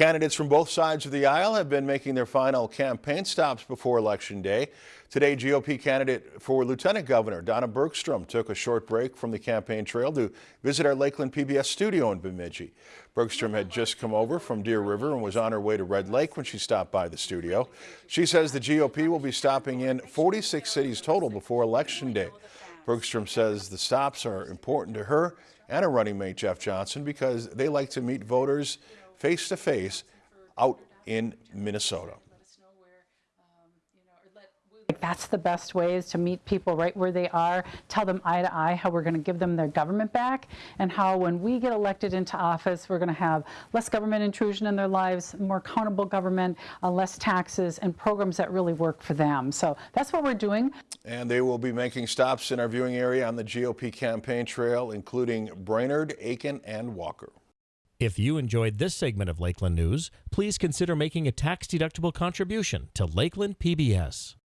Candidates from both sides of the aisle have been making their final campaign stops before Election Day. Today, GOP candidate for Lieutenant Governor Donna Bergstrom took a short break from the campaign trail to visit our Lakeland PBS studio in Bemidji. Bergstrom had just come over from Deer River and was on her way to Red Lake when she stopped by the studio. She says the GOP will be stopping in 46 cities total before Election Day. Bergstrom says the stops are important to her and her running mate Jeff Johnson because they like to meet voters face to face out in Minnesota. That's the best way is to meet people right where they are, tell them eye to eye how we're going to give them their government back, and how when we get elected into office, we're going to have less government intrusion in their lives, more accountable government, uh, less taxes, and programs that really work for them. So that's what we're doing. And they will be making stops in our viewing area on the GOP campaign trail, including Brainerd, Aitkin, and Walker. If you enjoyed this segment of Lakeland News, please consider making a tax-deductible contribution to Lakeland PBS.